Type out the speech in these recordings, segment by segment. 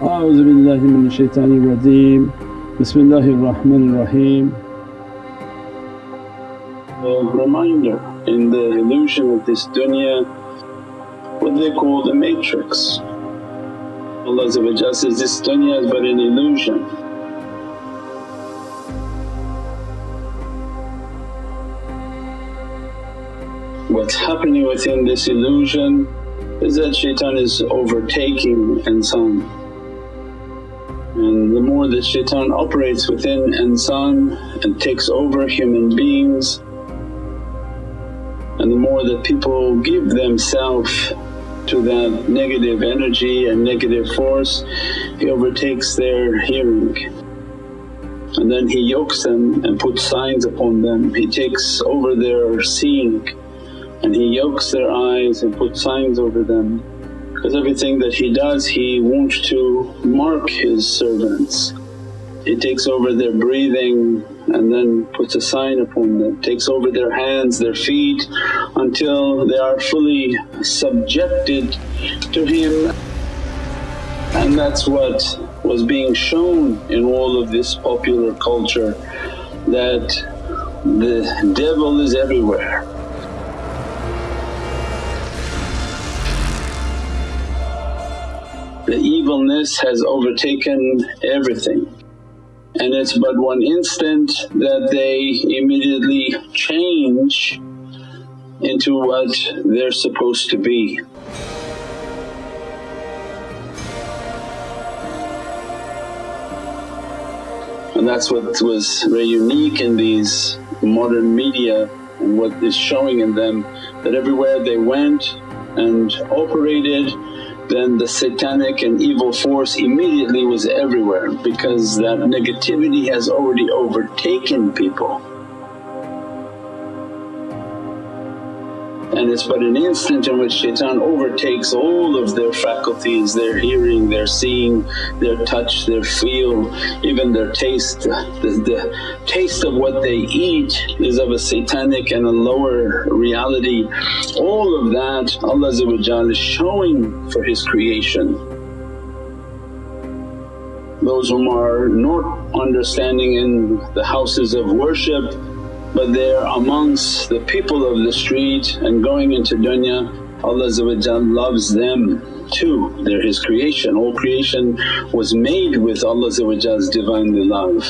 A'udhu billahi minash shaitani rajeem Bismillahir Rahmanir Raheem A reminder in the illusion of this dunya what they call the matrix. Allah says, this dunya is but an illusion. What's happening within this illusion is that shaitan is overtaking and some more that shaitan operates within insan and takes over human beings and the more that people give themselves to that negative energy and negative force, he overtakes their hearing. And then he yokes them and puts signs upon them, he takes over their seeing and he yokes their eyes and puts signs over them. Because everything that he does he wants to mark his servants. He takes over their breathing and then puts a sign upon them, takes over their hands, their feet until they are fully subjected to him. And that's what was being shown in all of this popular culture that the devil is everywhere. The evilness has overtaken everything and it's but one instant that they immediately change into what they're supposed to be. And that's what was very unique in these modern media and what is showing in them that everywhere they went and operated then the satanic and evil force immediately was everywhere because that negativity has already overtaken people. And it's but an instant in which shaitan overtakes all of their faculties, their hearing, their seeing, their touch, their feel, even their taste. The, the taste of what they eat is of a satanic and a lower reality. All of that Allah is showing for His creation those whom are not understanding in the houses of worship but they're amongst the people of the street and going into dunya Allah loves them too, they're His creation. All creation was made with Allah's Divinely love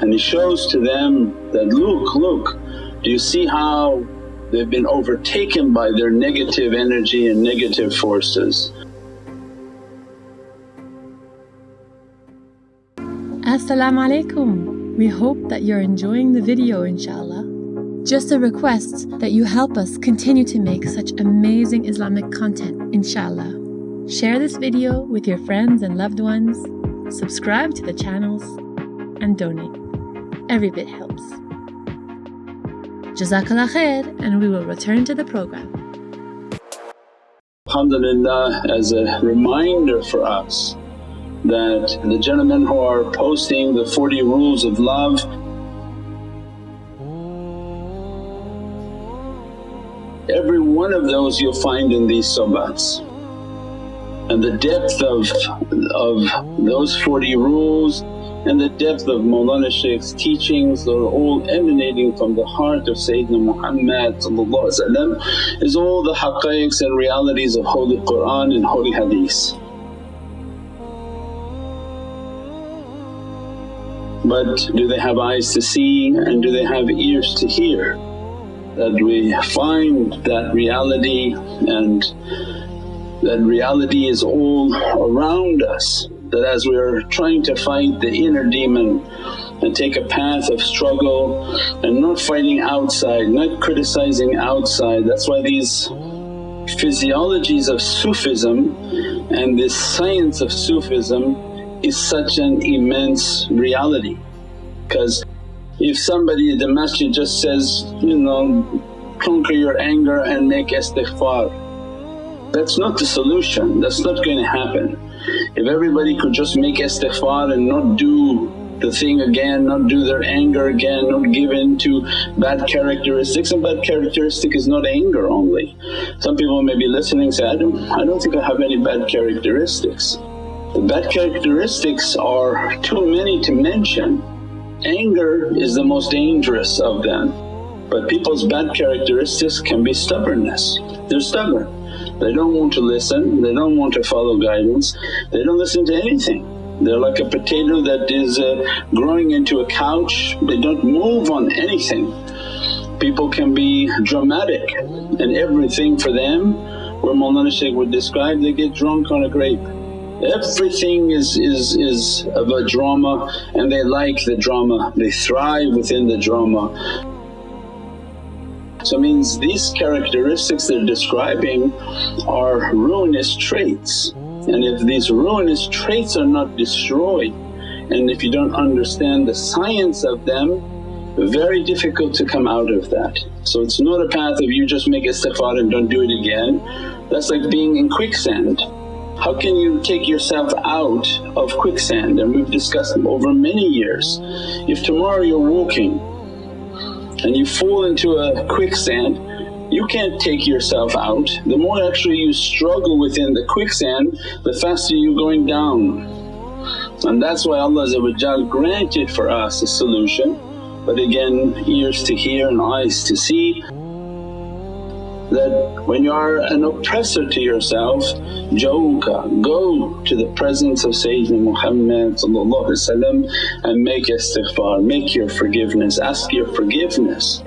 and He shows to them that, look, look do you see how they've been overtaken by their negative energy and negative forces. As-salamu alaykum. We hope that you're enjoying the video inshaAllah. Just a request that you help us continue to make such amazing Islamic content inshaAllah. Share this video with your friends and loved ones, subscribe to the channels and donate. Every bit helps. Jazakallah khair and we will return to the program. Alhamdulillah as a reminder for us that the gentlemen who are posting the 40 rules of love every one of those you'll find in these sobats. And the depth of, of those 40 rules and the depth of Mawlana Shaykh's teachings are all emanating from the heart of Sayyidina Muhammad is all the haqqaiqs and realities of Holy Qur'an and Holy Hadith. but do they have eyes to see and do they have ears to hear? That we find that reality and that reality is all around us that as we are trying to fight the inner demon and take a path of struggle and not fighting outside, not criticizing outside. That's why these physiologies of Sufism and this science of Sufism is such an immense reality because if somebody the masjid just says, you know, conquer your anger and make istighfar, that's not the solution, that's not going to happen. If everybody could just make istighfar and not do the thing again, not do their anger again, not give in to bad characteristics and bad characteristic is not anger only. Some people may be listening say, I don't, I don't think I have any bad characteristics. The bad characteristics are too many to mention. Anger is the most dangerous of them but people's bad characteristics can be stubbornness. They're stubborn, they don't want to listen, they don't want to follow guidance, they don't listen to anything. They're like a potato that is uh, growing into a couch, they don't move on anything. People can be dramatic and everything for them where Mawlana Shaykh would describe they get drunk on a grape. Everything is, is, is of a drama and they like the drama, they thrive within the drama. So means these characteristics they're describing are ruinous traits and if these ruinous traits are not destroyed and if you don't understand the science of them very difficult to come out of that. So it's not a path of you just make istighfar and don't do it again, that's like being in quicksand. How can you take yourself out of quicksand and we've discussed over many years. If tomorrow you're walking and you fall into a quicksand, you can't take yourself out. The more actually you struggle within the quicksand, the faster you're going down. And that's why Allah granted for us a solution, but again ears to hear and eyes to see that when you are an oppressor to yourself, jawka, go to the presence of Sayyidina Muhammad and make istighfar, make your forgiveness, ask your forgiveness.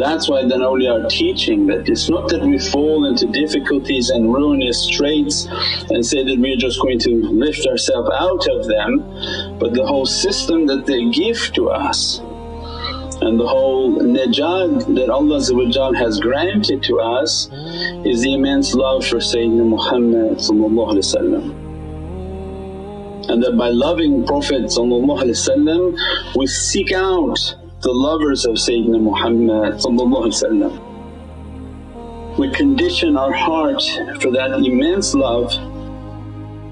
That's why then awliya are teaching that it's not that we fall into difficulties and ruinous straits and say that we're just going to lift ourselves out of them, but the whole system that they give to us and the whole najat that Allah has granted to us is the immense love for Sayyidina Muhammad and that by loving Prophet we seek out the lovers of Sayyidina Muhammad We condition our heart for that immense love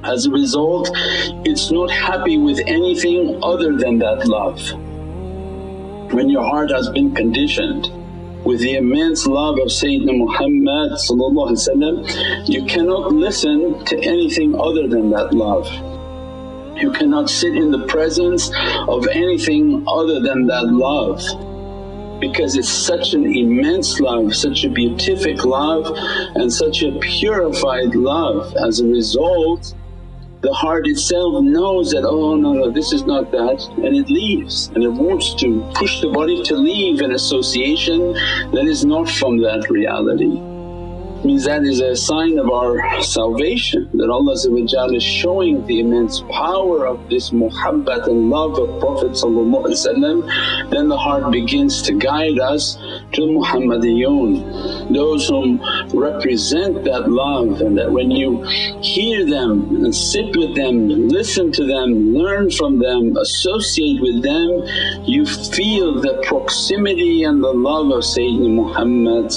as a result it's not happy with anything other than that love. When your heart has been conditioned with the immense love of Sayyidina Muhammad you cannot listen to anything other than that love. You cannot sit in the presence of anything other than that love because it's such an immense love, such a beatific love and such a purified love. As a result the heart itself knows that, oh no, no this is not that and it leaves and it wants to push the body to leave an association that is not from that reality means that is a sign of our salvation that Allah is showing the immense power of this muhabbat and love of Prophet then the heart begins to guide us to Muhammadiyun, those whom represent that love and that when you hear them and sit with them, listen to them, learn from them, associate with them, you feel the proximity and the love of Sayyidina Muhammad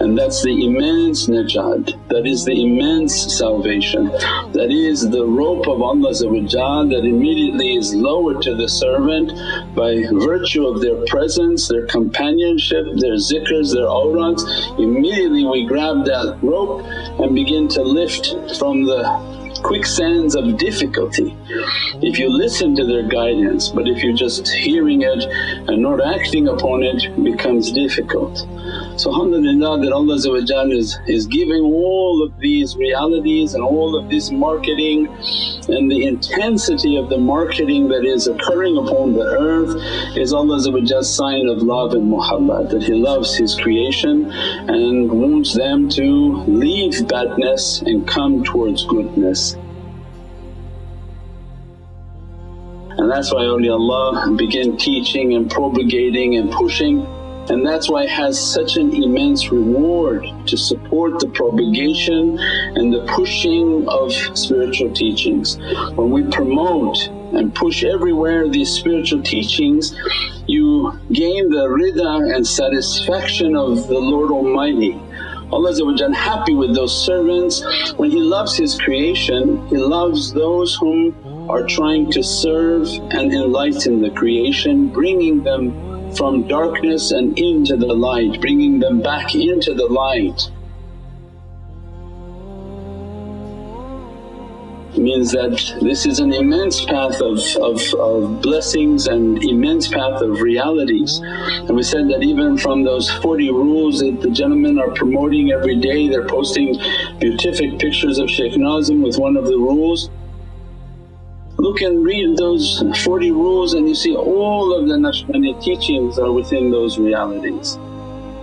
and that that's the immense najat, that is the immense salvation, that is the rope of Allah that immediately is lowered to the servant by virtue of their presence, their companionship, their zikrs, their awrads. Immediately we grab that rope and begin to lift from the quicksands of difficulty. If you listen to their guidance but if you're just hearing it and not acting upon it, becomes difficult. So alhamdulillah that Allah is, is giving all of these realities and all of this marketing and the intensity of the marketing that is occurring upon the earth is Allah's sign of love and muhabbat that He loves His creation and wants them to leave badness and come towards goodness. And that's why awliyaullah begin teaching and propagating and pushing and that's why it has such an immense reward to support the propagation and the pushing of spiritual teachings. When we promote and push everywhere these spiritual teachings, you gain the rida and satisfaction of the Lord Almighty. Allah happy with those servants. When He loves His creation, He loves those whom are trying to serve and enlighten the creation, bringing them from darkness and into the light, bringing them back into the light. means that this is an immense path of, of, of, blessings and immense path of realities. And we said that even from those 40 rules that the gentlemen are promoting every day, they're posting beatific pictures of Shaykh Nazim with one of the rules. Look and read those 40 rules and you see all of the Naqshbandi teachings are within those realities.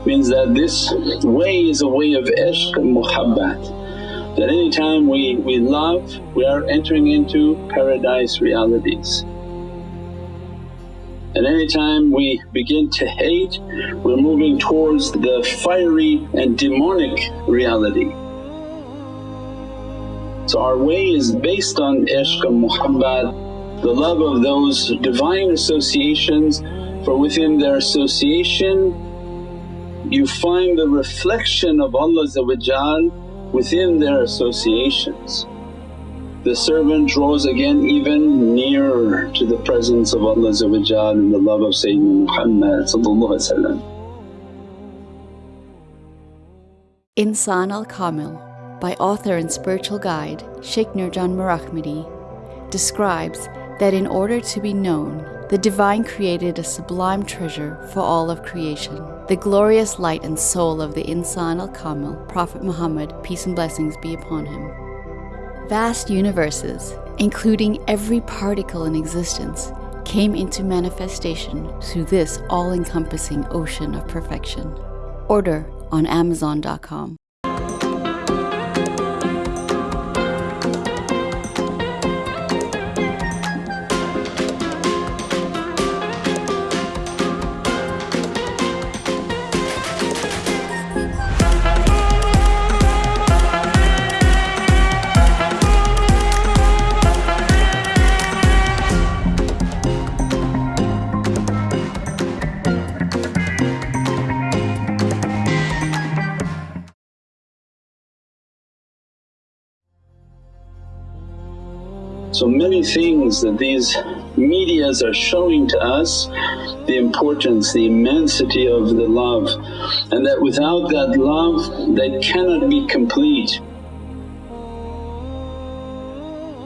Means that this way is a way of ishq and muhabbat that any time we, we love we are entering into paradise realities. And any time we begin to hate we're moving towards the fiery and demonic reality. So our way is based on ishq and muhabbat, the love of those divine associations for within their association you find the reflection of Allah within their associations. The servant draws again even nearer to the presence of Allah and the love of Sayyidina Muhammad Insan al Kamil by author and spiritual guide Sheikh Nurjan Mirahmadi, describes that in order to be known the Divine created a sublime treasure for all of creation, the glorious light and soul of the Insan al Kamil, Prophet Muhammad, peace and blessings be upon him. Vast universes, including every particle in existence, came into manifestation through this all encompassing ocean of perfection. Order on Amazon.com. So many things that these medias are showing to us the importance, the immensity of the love and that without that love they cannot be complete.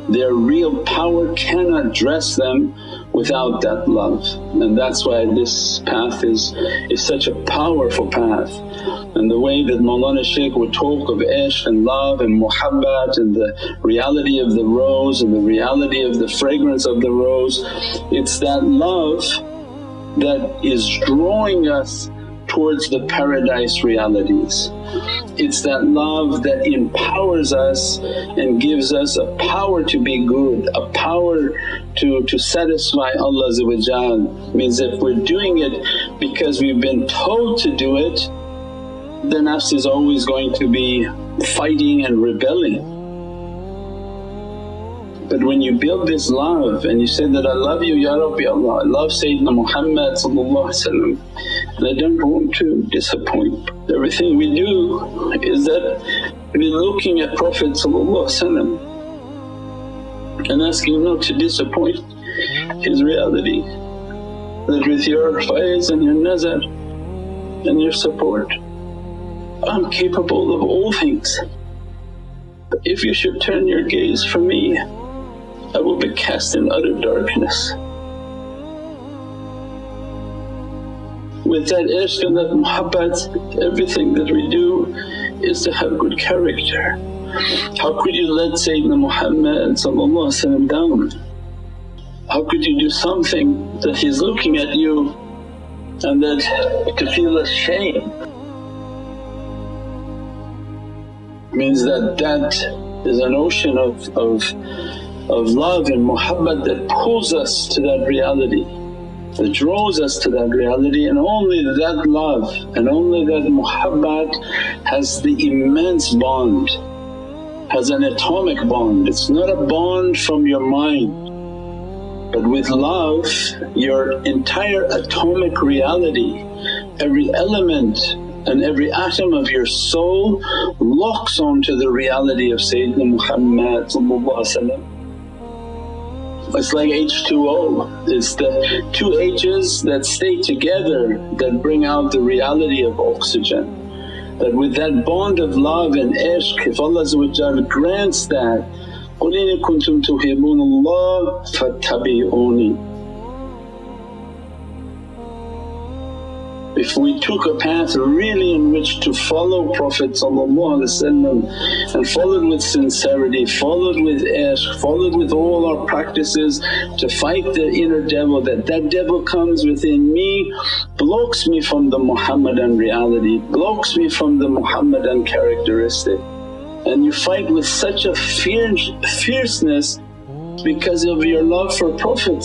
Their real power cannot dress them without that love and that's why this path is, is such a powerful path. And the way that Mawlana Shaykh would talk of ishq and love and muhabbat and the reality of the rose and the reality of the fragrance of the rose, it's that love that is drawing us towards the paradise realities. It's that love that empowers us and gives us a power to be good, a power to, to satisfy Allah means if we're doing it because we've been told to do it the nafs is always going to be fighting and rebelling. But when you build this love and you say that, I love you Ya Rabbi Allah, I love Sayyidina Muhammad and I don't want to disappoint. Everything we do is that we're looking at Prophet and asking not to disappoint his reality. That with your faiz and your nazar and your support I'm capable of all things. But if you should turn your gaze from me, I will be cast in utter darkness. With that ishq and that muhabbat, everything that we do is to have good character. How could you let Sayyidina Muhammad down? How could you do something that he's looking at you and that to feel ashamed means that that is an ocean of, of, of love and muhabbat that pulls us to that reality, that draws us to that reality and only that love and only that muhabbat has the immense bond, has an atomic bond. It's not a bond from your mind but with love your entire atomic reality, every element and every atom of your soul locks onto the reality of Sayyidina Muhammad It's like H2O, it's the two H's that stay together that bring out the reality of oxygen. That with that bond of love and ishq if Allah grants that, قُلْ إِن كُنْتُمْ تُحِبُّونَ اللَّهَ فَاتَّبِعُونِي if we took a path really in which to follow Prophet and followed with sincerity, followed with ishq, followed with all our practices to fight the inner devil that that devil comes within me, blocks me from the Muhammadan reality, blocks me from the Muhammadan characteristic. And you fight with such a fierce, fierceness because of your love for Prophet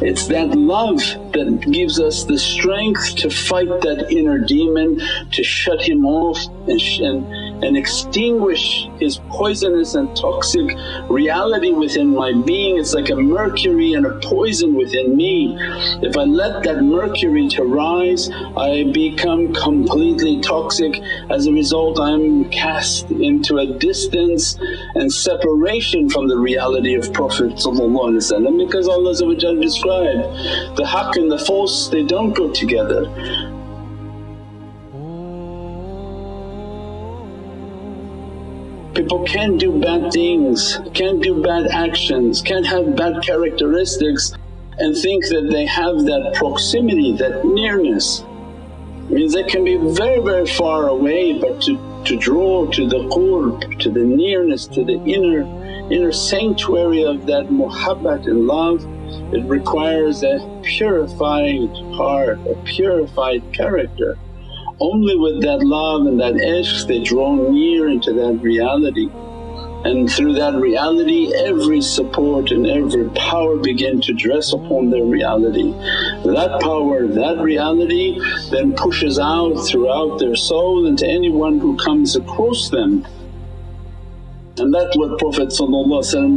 it's that love that gives us the strength to fight that inner demon, to shut him off and, and, and extinguish his poisonous and toxic reality within my being. It's like a mercury and a poison within me. If I let that mercury to rise I become completely toxic. As a result I'm cast into a distance and separation from the reality of Prophet because Allah described the haqq and the false they don't go together. People can do bad things, can do bad actions, can have bad characteristics and think that they have that proximity, that nearness. Means they can be very very far away but to, to draw to the qurb, to the nearness, to the inner inner sanctuary of that muhabbat and love, it requires a purified heart, a purified character. Only with that love and that ishq they draw near into that reality and through that reality every support and every power begin to dress upon their reality. That power, that reality then pushes out throughout their soul into anyone who comes across them. And that's what Prophet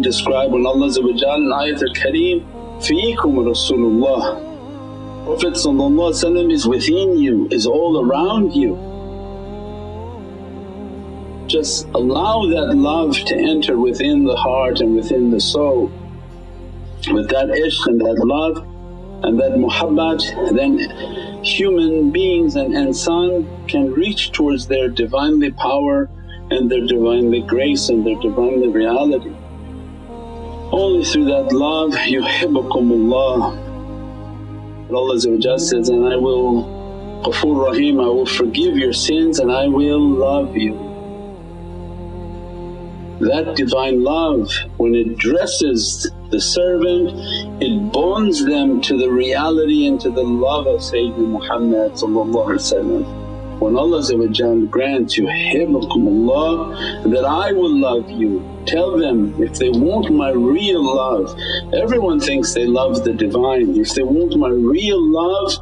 described when Allah in Ayat al-Kareem, Feekum Rasulullah Prophet is within you, is all around you. Just allow that love to enter within the heart and within the soul. With that ishq and that love and that muhabbat then human beings and insan can reach towards their Divinely power and their Divinely grace and their Divinely reality. Only through that love, yuhibbukumullah Allah says, and I will Ghafoor Rahim, I will forgive your sins and I will love you. That Divine love when it dresses the servant it bonds them to the reality and to the love of Sayyidina Muhammad when Allah grants you Allah that I will love you. Tell them if they want my real love, everyone thinks they love the Divine. If they want my real love,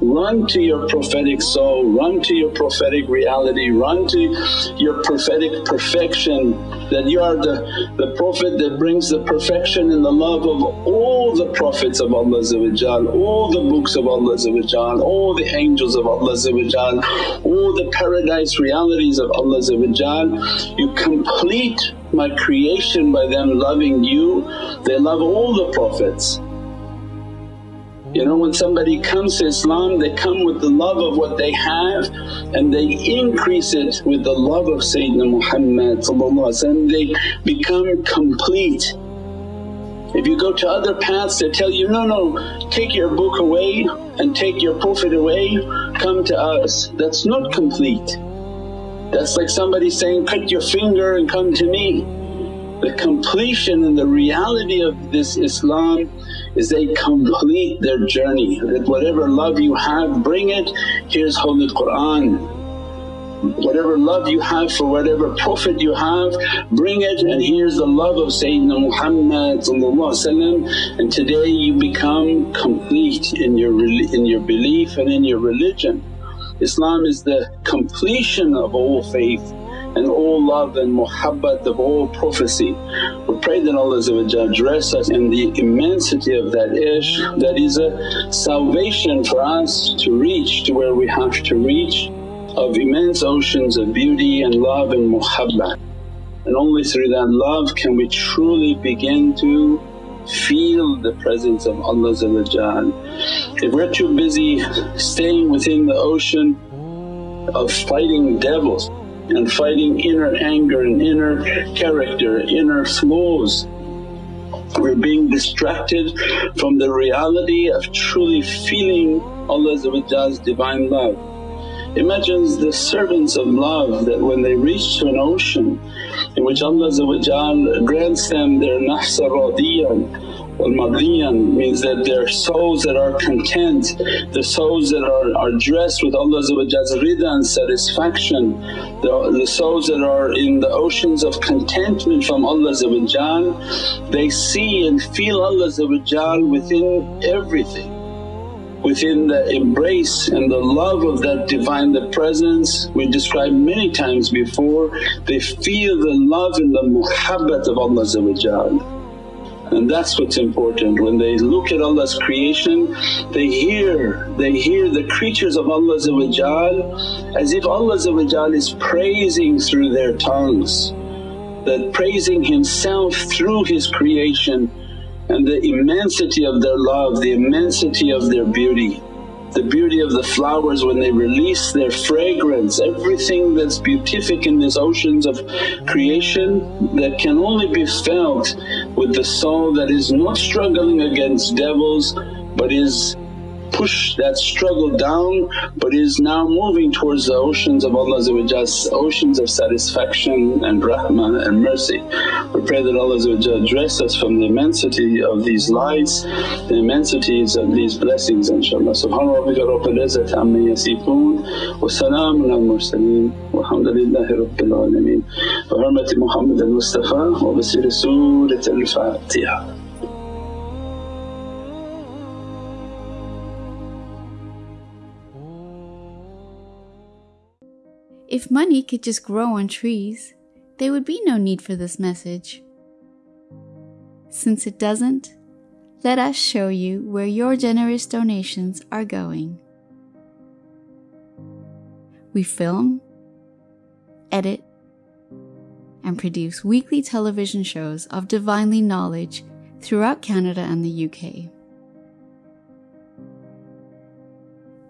run to your prophetic soul, run to your prophetic reality, run to your prophetic perfection that you are the, the Prophet that brings the perfection and the love of all the Prophets of Allah all the books of Allah all the angels of Allah all the paradise realities of Allah you complete my creation by them loving you, they love all the Prophets. You know when somebody comes to Islam they come with the love of what they have and they increase it with the love of Sayyidina Muhammad they become complete. If you go to other paths they tell you, no, no take your book away and take your Prophet away, come to us. That's not complete. That's like somebody saying, cut your finger and come to me. The completion and the reality of this Islam is they complete their journey that whatever love you have bring it, here's Holy Qur'an. Whatever love you have for whatever Prophet you have bring it and here's the love of Sayyidina Muhammad and today you become complete in your, in your belief and in your religion. Islam is the completion of all faith and all love and muhabbat of all prophecy. We pray that Allah dress us in the immensity of that ishq that is a salvation for us to reach to where we have to reach of immense oceans of beauty and love and muhabbat. and only through that love can we truly begin to feel the presence of Allah If we're too busy staying within the ocean of fighting devils and fighting inner anger and inner character, inner flaws, we're being distracted from the reality of truly feeling Allah's Divine love. Imagine the servants of love that when they reach to an ocean in which Allah grants them their nafsa radiyan Wal mardiyan means that they're souls that are content, the souls that are, are dressed with Allah's rida and satisfaction, the, the souls that are in the oceans of contentment from Allah they see and feel Allah within everything within the embrace and the love of that Divine the Presence we described many times before, they feel the love and the muhabbat of Allah and that's what's important. When they look at Allah's creation they hear, they hear the creatures of Allah as if Allah is praising through their tongues, that praising Himself through His creation and the immensity of their love, the immensity of their beauty the beauty of the flowers when they release their fragrance, everything that's beatific in these oceans of creation that can only be felt with the soul that is not struggling against devils but is push that struggle down but is now moving towards the oceans of Allah's oceans of satisfaction and rahmah and mercy. We pray that Allah dress us from the immensity of these lights, the immensities of these blessings inshaAllah. Subhana rabbika rabbil izzati amma yasifoon wa salaamun al mursaleen walhamdulillahi rabbil alameen. Bi hurmati Muhammad al-Mustafa wa bi Surat al-Fatiha. If money could just grow on trees, there would be no need for this message. Since it doesn't, let us show you where your generous donations are going. We film, edit, and produce weekly television shows of divinely knowledge throughout Canada and the UK.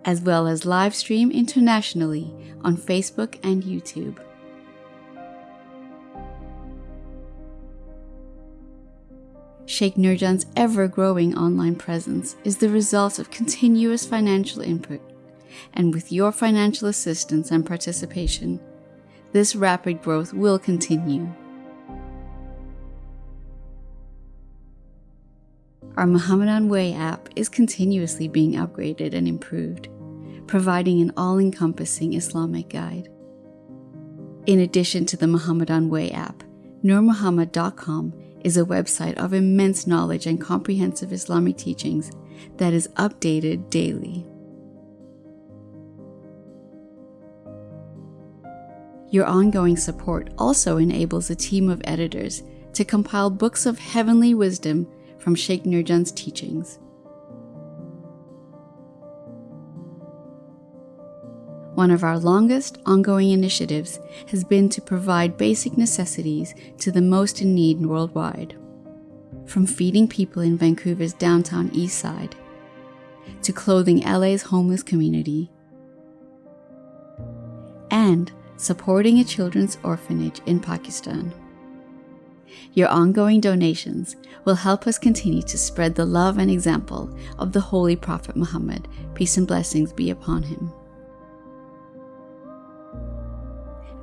As well as live stream internationally on Facebook and YouTube. Sheikh Nurjan's ever growing online presence is the result of continuous financial input, and with your financial assistance and participation, this rapid growth will continue. Our Muhammadan Way app is continuously being upgraded and improved providing an all encompassing Islamic guide. In addition to the Muhammadan Way app, NurMuhammad.com is a website of immense knowledge and comprehensive Islamic teachings that is updated daily. Your ongoing support also enables a team of editors to compile books of heavenly wisdom from Sheikh Nurjan's teachings. One of our longest ongoing initiatives has been to provide basic necessities to the most in need worldwide. From feeding people in Vancouver's downtown east side, to clothing LA's homeless community, and supporting a children's orphanage in Pakistan. Your ongoing donations will help us continue to spread the love and example of the Holy Prophet Muhammad, peace and blessings be upon him.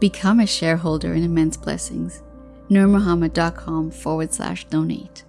Become a shareholder in Immense Blessings. NurMuhammad.com forward slash donate.